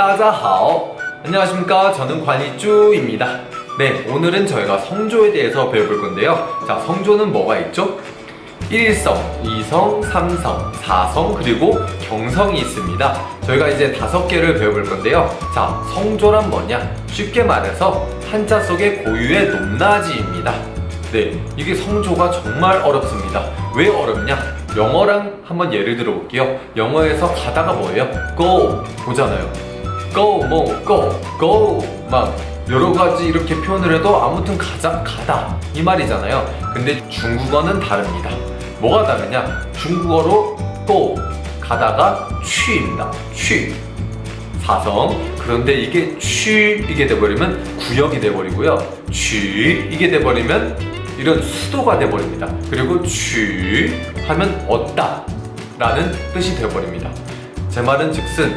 따자하오. 안녕하십니까. 저는 관이쭈입니다. 네 오늘은 저희가 성조에 대해서 배워볼 건데요. 자 성조는 뭐가 있죠? 1성, 2성, 3성, 4성 그리고 경성이 있습니다. 저희가 이제 다섯 개를 배워볼 건데요. 자 성조란 뭐냐? 쉽게 말해서 한자 속의 고유의 높낮이입니다. 네 이게 성조가 정말 어렵습니다. 왜 어렵냐? 영어랑 한번 예를 들어 볼게요. 영어에서 가다가 뭐예요? go. 보잖아요 go 뭐 go go 막 여러 가지 이렇게 표현을 해도 아무튼 가자 가다. 이 말이잖아요. 근데 중국어는 다릅니다. 뭐가 다르냐? 중국어로 go 가다가 취입니다. 취. 사성. 그런데 이게 취 이게 돼버리면 구역이 돼버리고요. 취 이게 돼버리면 이런 수도가 돼버립니다. 그리고 취 하면 얻다 라는 뜻이 되어버립니다. 제 말은 즉슨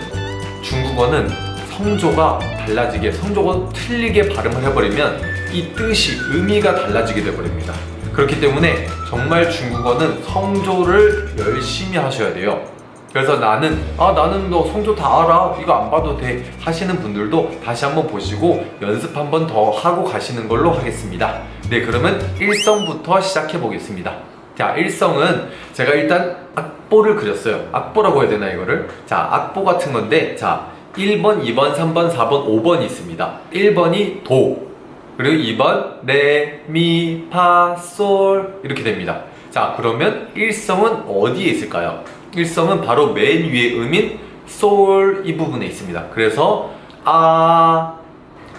중국어는 성조가 달라지게 성조가 틀리게 발음을 해버리면 이 뜻이 의미가 달라지게 되어버립니다. 그렇기 때문에 정말 중국어는 성조를 열심히 하셔야 돼요. 그래서 나는 아 나는 너 성조 다 알아. 이거 안 봐도 돼. 하시는 분들도 다시 한번 보시고 연습 한번 더 하고 가시는 걸로 하겠습니다. 네 그러면 일성부터 시작해 보겠습니다. 자 일성은 제가 일단 악보를 그렸어요. 악보라고 해야 되나 이거를? 자 악보 같은 건데 자 1번 2번 3번 4번 5번이 있습니다. 1번이 도. 그리고 2번 레, 미, 파, 솔 이렇게 됩니다. 자 그러면 일성은 어디에 있을까요? 일성은 바로 맨 위에 음인 솔 이 부분에 있습니다. 그래서 아,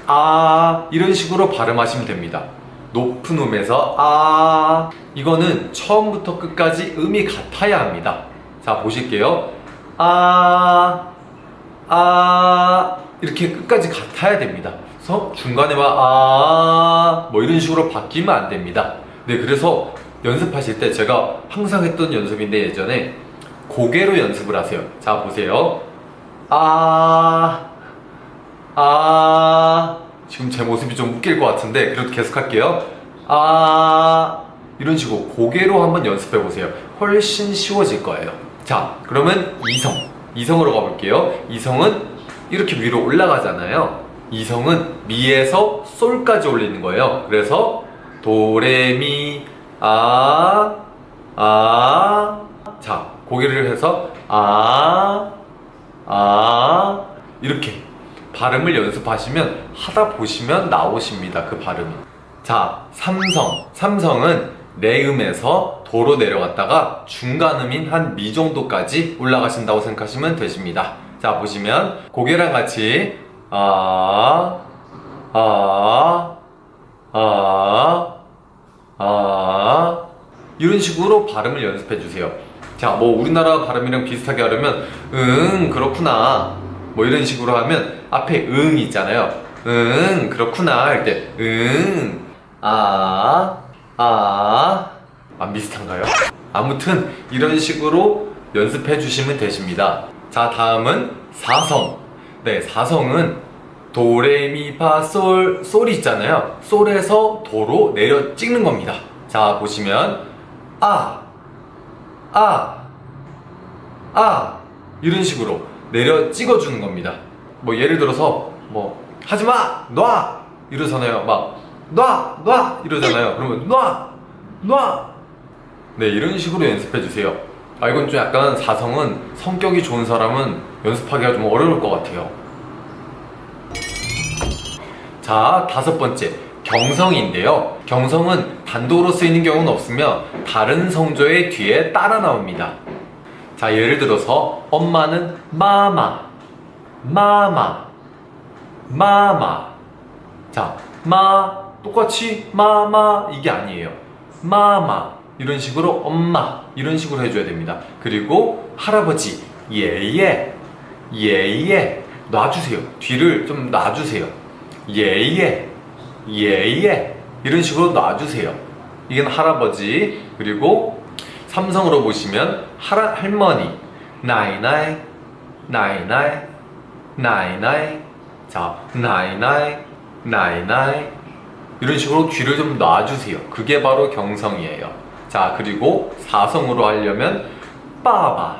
아 이런 식으로 발음하시면 됩니다. 높은 음에서 아. 이거는 처음부터 끝까지 음이 같아야 합니다. 자 보실게요. 아, 아 이렇게 끝까지 같아야 됩니다. 그래서 중간에 막아뭐 이런 식으로 바뀌면 안 됩니다. 네 그래서 연습하실 때 제가 항상 했던 연습인데 예전에 고개로 연습을 하세요. 자 보세요. 아 아, 지금 제 모습이 좀 웃길 것 같은데 그래도 계속 할게요. 아 이런 식으로 고개로 한번 연습해 보세요. 훨씬 쉬워질 거예요. 자 그러면 이성 이성으로 가볼게요. 이성은 이렇게 위로 올라가잖아요. 이성은 미에서 솔까지 올리는 거예요. 그래서 도레미 아 아, 자 고개를 해서 아, 아 이렇게 발음을 연습하시면 하다 보시면 나오십니다. 그 발음이. 자 삼성. 삼성은 내음에서 도로 내려갔다가 중간음인 한 미 정도까지 올라가신다고 생각하시면 되십니다. 자 보시면 고개랑 같이 아, 아, 아, 아 이런 식으로 발음을 연습해 주세요. 자, 뭐 우리나라 발음이랑 비슷하게 하려면 응 그렇구나. 뭐 이런 식으로 하면 앞에 응 있잖아요. 응 그렇구나 할 때 응 아, 아, 안 비슷한가요? 아무튼 이런 식으로 연습해 주시면 되십니다 자 다음은 사성 네 사성은 도레미파솔 솔이 있잖아요 솔에서 도로 내려 찍는 겁니다 자 보시면 아 아, 아 이런 식으로 내려 찍어주는 겁니다 뭐 예를 들어서 뭐 하지마 놔 이러잖아요 막 놔! 놔! 이러잖아요 그러면 놔! 놔! 네 이런 식으로 연습해 주세요. 아 이건 좀 약간 사성은 성격이 좋은 사람은 연습하기가 좀 어려울 것 같아요. 자 다섯 번째. 경성인데요. 경성은 단독으로 쓰이는 경우는 없으며 다른 성조의 뒤에 따라 나옵니다. 자 예를 들어서 엄마는 마마 마마 마마. 자 마 똑같이 마마 이게 아니에요. 마마 이런 식으로 엄마 이런 식으로 해줘야 됩니다. 그리고 할아버지 예예 예예 놔주세요. 뒤를 좀 놔주세요. 예예 예예 이런 식으로 놔주세요. 이건 할아버지 그리고 삼성으로 보시면 할, 할머니 나이나이 나이나이 나이나이 자 나이나이 나이나이 이런 식으로 귀를 좀 놔주세요. 그게 바로 경성이에요 자 그리고 사성으로 하려면 빠바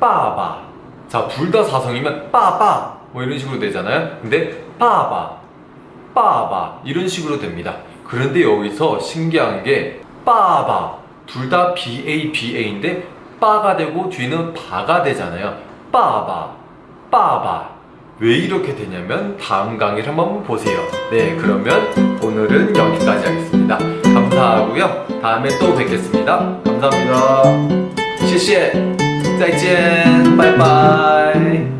빠바 자 둘 다 사성이면 빠바 뭐 이런 식으로 되잖아요. 근데 빠바, 빠바 이런 식으로 됩니다. 그런데 여기서 신기한 게 빠바 둘 다 ba ba인데 빠가 되고 뒤는 바가 되잖아요. 빠바, 빠바 왜 이렇게 되냐면 다음 강의를 한번 보세요. 네, 그러면 오늘은 여기 다음에 또 뵙겠습니다. 감사합니다. 谢谢，再见，拜拜。